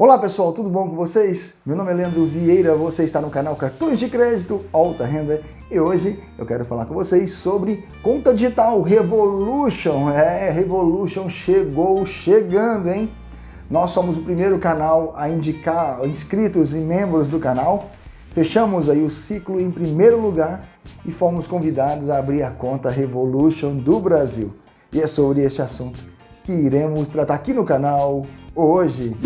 Olá pessoal, tudo bom com vocês? Meu nome é Leandro Vieira, você está no canal Cartões de Crédito Alta Renda e hoje eu quero falar com vocês sobre conta digital Revolution. É, Revolution chegou chegando, hein? Nós somos o primeiro canal a indicar inscritos e membros do canal. Fechamos aí o ciclo em primeiro lugar e fomos convidados a abrir a conta Revolution do Brasil. E é sobre este assunto que iremos tratar aqui no canal hoje.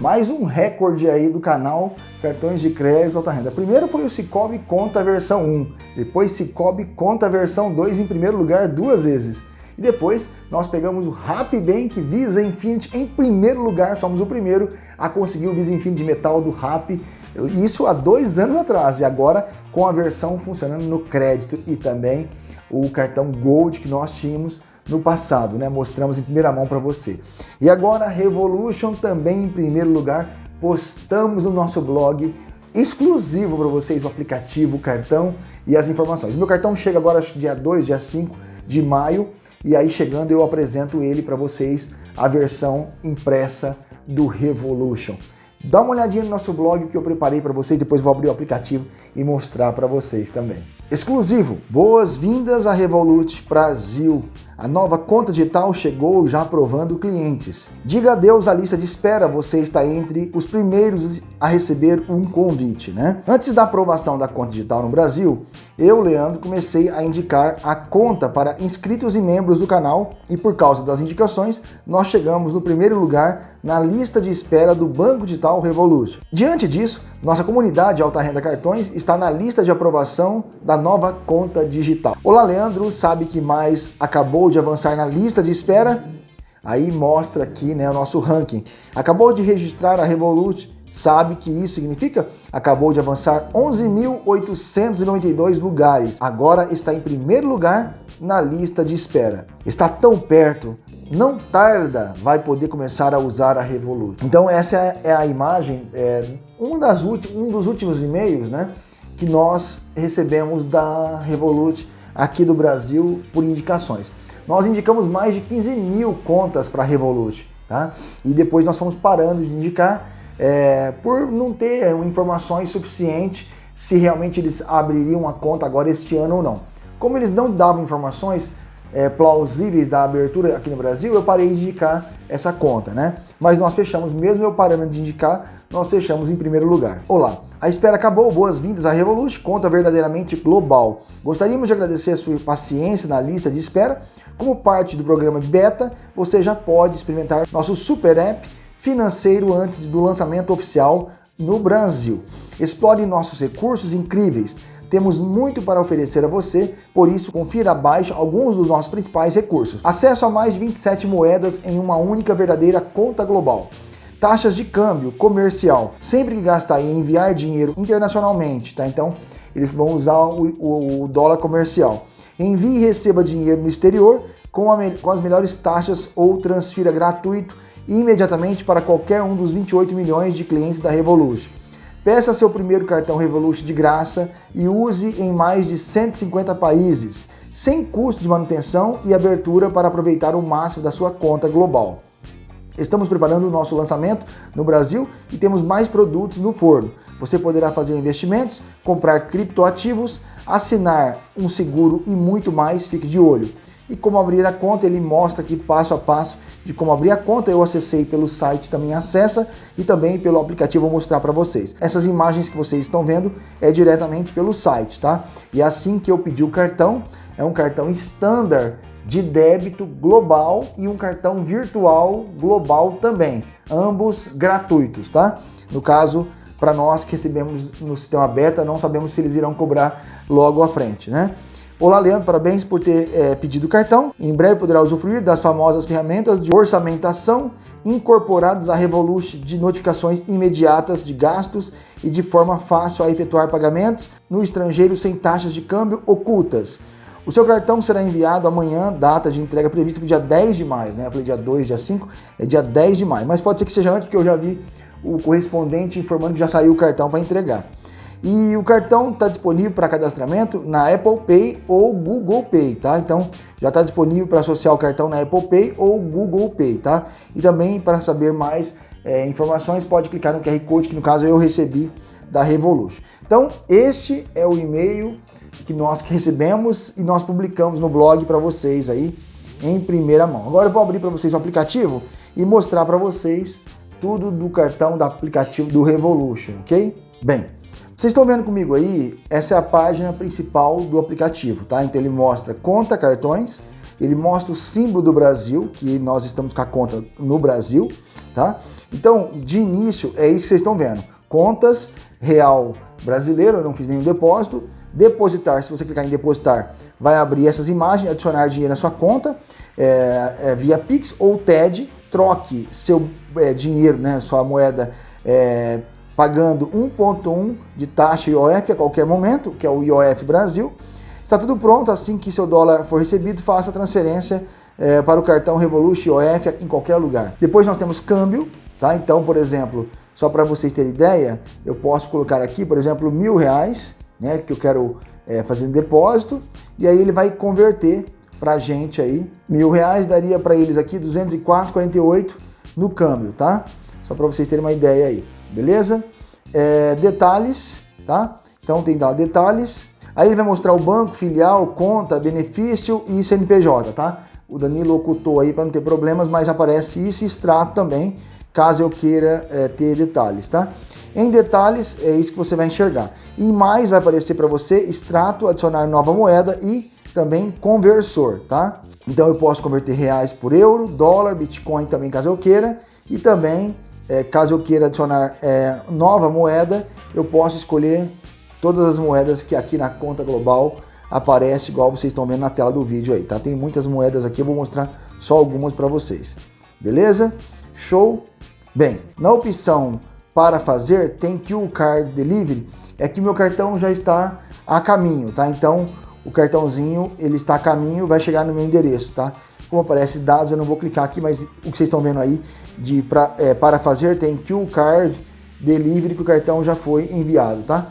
Mais um recorde aí do canal Cartões de Crédito Alta Renda. Primeiro foi o Cicobi Conta versão 1, depois Cicobi Conta versão 2 em primeiro lugar duas vezes. E depois nós pegamos o Happy Bank Visa Infinity em primeiro lugar, fomos o primeiro a conseguir o Visa Infinity Metal do Happy, isso há dois anos atrás, e agora com a versão funcionando no crédito e também o cartão Gold que nós tínhamos no passado, né? Mostramos em primeira mão para você. E agora Revolution também em primeiro lugar, postamos no nosso blog exclusivo para vocês o aplicativo, o cartão e as informações. Meu cartão chega agora dia 2, dia 5 de maio e aí chegando eu apresento ele para vocês a versão impressa do Revolution. Dá uma olhadinha no nosso blog que eu preparei para vocês, depois vou abrir o aplicativo e mostrar para vocês também. Exclusivo, boas-vindas a Revolut Brasil. A nova conta digital chegou já aprovando clientes. Diga adeus à lista de espera, você está entre os primeiros a receber um convite, né? Antes da aprovação da conta digital no Brasil, eu, Leandro, comecei a indicar a conta para inscritos e membros do canal e por causa das indicações, nós chegamos no primeiro lugar na lista de espera do Banco Digital Revolution. Diante disso, nossa comunidade Alta Renda Cartões está na lista de aprovação da nova conta digital. Olá, Leandro, sabe que mais acabou de avançar na lista de espera? Aí mostra aqui né, o nosso ranking. Acabou de registrar a Revolut, sabe que isso significa? Acabou de avançar 11.892 lugares. Agora está em primeiro lugar na lista de espera. Está tão perto não tarda vai poder começar a usar a Revolut. Então essa é a imagem, é, um, das um dos últimos e-mails né, que nós recebemos da Revolut aqui do Brasil por indicações. Nós indicamos mais de 15 mil contas para a Revolut, tá? E depois nós fomos parando de indicar é, por não ter informações suficientes se realmente eles abririam a conta agora este ano ou não. Como eles não davam informações, é, plausíveis da abertura aqui no Brasil, eu parei de indicar essa conta, né? Mas nós fechamos, mesmo eu parando de indicar, nós fechamos em primeiro lugar. Olá, a espera acabou, boas-vindas à Revolut, conta verdadeiramente global. Gostaríamos de agradecer a sua paciência na lista de espera. Como parte do programa de beta, você já pode experimentar nosso super app financeiro antes do lançamento oficial no Brasil. Explore nossos recursos incríveis temos muito para oferecer a você, por isso confira abaixo alguns dos nossos principais recursos. Acesso a mais de 27 moedas em uma única verdadeira conta global. Taxas de câmbio comercial. Sempre que gastar e enviar dinheiro internacionalmente, tá? Então, eles vão usar o, o, o dólar comercial. Envie e receba dinheiro no exterior com, a, com as melhores taxas ou transfira gratuito imediatamente para qualquer um dos 28 milhões de clientes da Revolut. Peça seu primeiro cartão Revolut de graça e use em mais de 150 países, sem custo de manutenção e abertura para aproveitar o máximo da sua conta global. Estamos preparando o nosso lançamento no Brasil e temos mais produtos no forno. Você poderá fazer investimentos, comprar criptoativos, assinar um seguro e muito mais, fique de olho. E como abrir a conta, ele mostra aqui passo a passo de como abrir a conta, eu acessei pelo site também acessa e também pelo aplicativo vou mostrar para vocês. Essas imagens que vocês estão vendo é diretamente pelo site, tá? E assim que eu pedi o cartão, é um cartão standard de débito global e um cartão virtual global também, ambos gratuitos, tá? No caso, para nós que recebemos no sistema beta, não sabemos se eles irão cobrar logo à frente, né? Olá, Leandro, parabéns por ter é, pedido o cartão. Em breve poderá usufruir das famosas ferramentas de orçamentação incorporadas à Revolut de notificações imediatas de gastos e de forma fácil a efetuar pagamentos no estrangeiro sem taxas de câmbio ocultas. O seu cartão será enviado amanhã, data de entrega prevista para dia 10 de maio, né? Eu falei dia 2, dia 5, é dia 10 de maio. Mas pode ser que seja antes, porque eu já vi o correspondente informando que já saiu o cartão para entregar. E o cartão está disponível para cadastramento na Apple Pay ou Google Pay, tá? Então já está disponível para associar o cartão na Apple Pay ou Google Pay, tá? E também para saber mais é, informações pode clicar no QR Code que no caso eu recebi da Revolution. Então este é o e-mail que nós recebemos e nós publicamos no blog para vocês aí em primeira mão. Agora eu vou abrir para vocês o aplicativo e mostrar para vocês tudo do cartão do aplicativo do Revolution, ok? Bem, vocês estão vendo comigo aí? Essa é a página principal do aplicativo, tá? Então ele mostra conta cartões, ele mostra o símbolo do Brasil, que nós estamos com a conta no Brasil, tá? Então, de início, é isso que vocês estão vendo. Contas, real brasileiro, eu não fiz nenhum depósito. Depositar, se você clicar em depositar, vai abrir essas imagens, adicionar dinheiro na sua conta, é, é, via Pix ou TED, troque seu é, dinheiro, né, sua moeda é, pagando 1,1 de taxa IOF a qualquer momento, que é o IOF Brasil. Está tudo pronto, assim que seu dólar for recebido, faça a transferência é, para o cartão Revolution IOF em qualquer lugar. Depois nós temos câmbio, tá? Então, por exemplo, só para vocês terem ideia, eu posso colocar aqui, por exemplo, mil reais, né, que eu quero é, fazer um depósito, e aí ele vai converter para a gente aí, mil reais daria para eles aqui 204,48 no câmbio, tá? Só para vocês terem uma ideia aí beleza? É, detalhes, tá? Então tem lá detalhes, aí ele vai mostrar o banco, filial, conta, benefício e CNPJ, tá? O Danilo ocultou aí para não ter problemas, mas aparece isso e extrato também, caso eu queira é, ter detalhes, tá? Em detalhes, é isso que você vai enxergar. Em mais vai aparecer para você extrato, adicionar nova moeda e também conversor, tá? Então eu posso converter reais por euro, dólar, bitcoin também caso eu queira e também é, caso eu queira adicionar é, nova moeda, eu posso escolher todas as moedas que aqui na conta global aparece igual vocês estão vendo na tela do vídeo aí, tá? Tem muitas moedas aqui, eu vou mostrar só algumas para vocês. Beleza? Show? Bem, na opção para fazer, tem QR Card Delivery, é que meu cartão já está a caminho, tá? Então, o cartãozinho, ele está a caminho, vai chegar no meu endereço, tá? Como aparece dados, eu não vou clicar aqui, mas o que vocês estão vendo aí de pra, é, para fazer tem QR Card Delivery que o cartão já foi enviado, tá?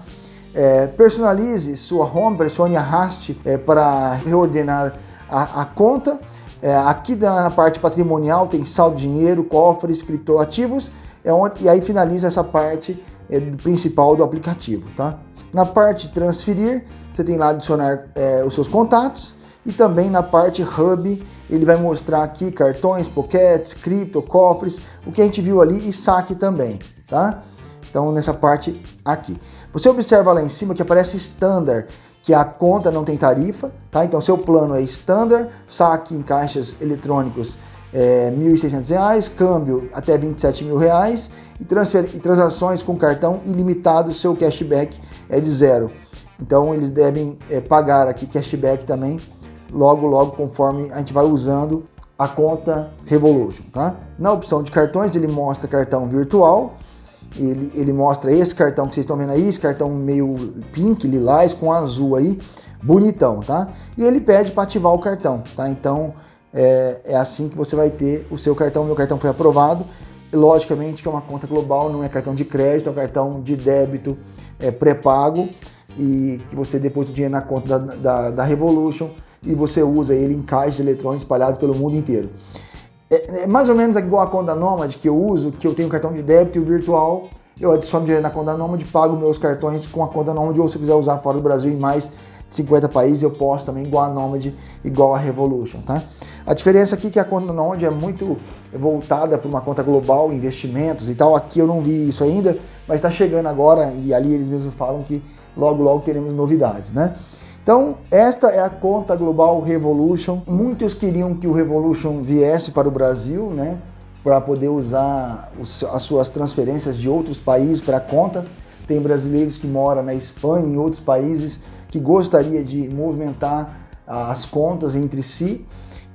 É, personalize sua home, pressione arraste é, para reordenar a, a conta. É, aqui na parte patrimonial tem saldo dinheiro, cofres, criptoativos, é onde, e aí finaliza essa parte é, principal do aplicativo, tá? Na parte transferir, você tem lá adicionar é, os seus contatos e também na parte hub ele vai mostrar aqui cartões, pockets, cripto, cofres, o que a gente viu ali e saque também, tá? Então nessa parte aqui. Você observa lá em cima que aparece standard, que a conta não tem tarifa, tá? Então seu plano é standard, saque em caixas eletrônicos é, R$ 1.600, câmbio até 27 mil reais e, transfer, e transações com cartão ilimitado, seu cashback é de zero. Então eles devem é, pagar aqui cashback também logo, logo, conforme a gente vai usando a conta Revolution, tá? Na opção de cartões, ele mostra cartão virtual, ele, ele mostra esse cartão que vocês estão vendo aí, esse cartão meio pink, lilás, com azul aí, bonitão, tá? E ele pede para ativar o cartão, tá? Então, é, é assim que você vai ter o seu cartão, meu cartão foi aprovado, logicamente que é uma conta global, não é cartão de crédito, é um cartão de débito é, pré-pago, e que você deposita o dinheiro na conta da, da, da Revolution, e você usa ele em caixas eletrônicos espalhados pelo mundo inteiro. É, é, mais ou menos igual a conta Nomad que eu uso, que eu tenho cartão de débito e o virtual, eu adiciono dinheiro na conta Nomad, pago meus cartões com a conta Nomad, ou se eu quiser usar fora do Brasil em mais de 50 países, eu posso também igual a Nomad, igual a Revolution, tá? A diferença aqui é que a conta Nomad é muito voltada para uma conta global, investimentos e tal, aqui eu não vi isso ainda, mas está chegando agora e ali eles mesmos falam que logo logo teremos novidades, né? Então, esta é a conta global Revolution. Muitos queriam que o Revolution viesse para o Brasil, né? Para poder usar os, as suas transferências de outros países para a conta. Tem brasileiros que moram na Espanha e em outros países que gostaria de movimentar as contas entre si.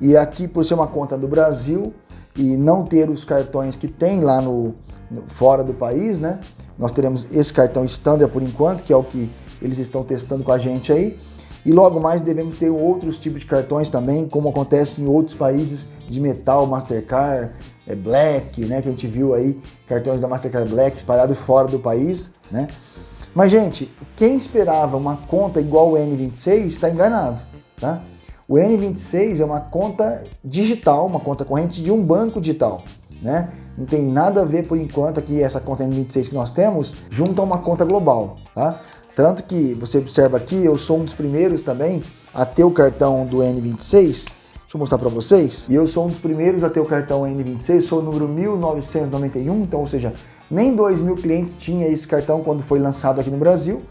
E aqui, por ser uma conta do Brasil e não ter os cartões que tem lá no, no fora do país, né? Nós teremos esse cartão standard por enquanto, que é o que eles estão testando com a gente aí. E logo mais devemos ter outros tipos de cartões também, como acontece em outros países de metal, Mastercard, é, Black, né? Que a gente viu aí cartões da Mastercard Black espalhados fora do país, né? Mas, gente, quem esperava uma conta igual o N26 está enganado, tá? O N26 é uma conta digital, uma conta corrente de um banco digital, né? Não tem nada a ver por enquanto aqui essa conta N26 que nós temos junto a uma conta global, tá? Tanto que você observa aqui, eu sou um dos primeiros também a ter o cartão do N26. Deixa eu mostrar para vocês. E eu sou um dos primeiros a ter o cartão N26, sou o número 1991, então, ou seja, nem 2 mil clientes tinha esse cartão quando foi lançado aqui no Brasil.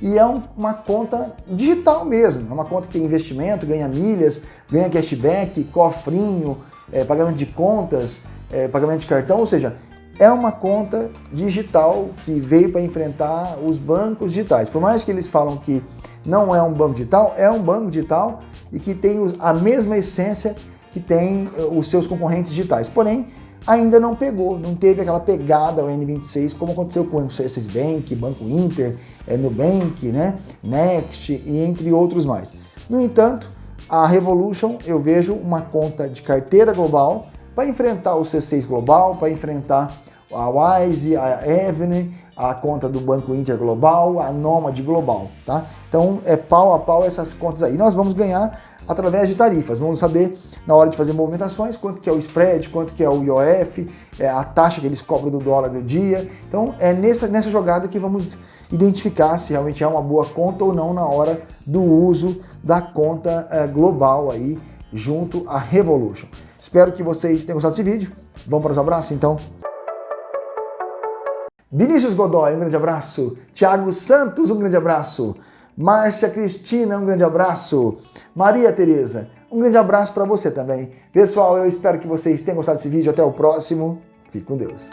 E é um, uma conta digital mesmo, é uma conta que tem investimento, ganha milhas, ganha cashback, cofrinho, é, pagamento de contas, é, pagamento de cartão, ou seja, é uma conta digital que veio para enfrentar os bancos digitais. Por mais que eles falam que não é um banco digital, é um banco digital e que tem a mesma essência que tem eh, os seus concorrentes digitais. Porém, ainda não pegou, não teve aquela pegada o N26 como aconteceu com o C6 Bank, Banco Inter, é, Nubank, né, Next e entre outros mais. No entanto, a Revolution eu vejo uma conta de carteira global para enfrentar o C6 Global, para enfrentar a Wise, a Evene, a conta do Banco Inter Global, a Nomad Global, tá? Então é pau a pau essas contas aí. Nós vamos ganhar através de tarifas. Vamos saber na hora de fazer movimentações quanto que é o spread, quanto que é o IOF, é a taxa que eles cobram do dólar do dia. Então é nessa, nessa jogada que vamos identificar se realmente é uma boa conta ou não na hora do uso da conta é, global aí junto à Revolution. Espero que vocês tenham gostado desse vídeo. Vamos para os abraços então? Vinícius Godoy, um grande abraço. Tiago Santos, um grande abraço. Márcia Cristina, um grande abraço. Maria Tereza, um grande abraço para você também. Pessoal, eu espero que vocês tenham gostado desse vídeo. Até o próximo. Fique com Deus.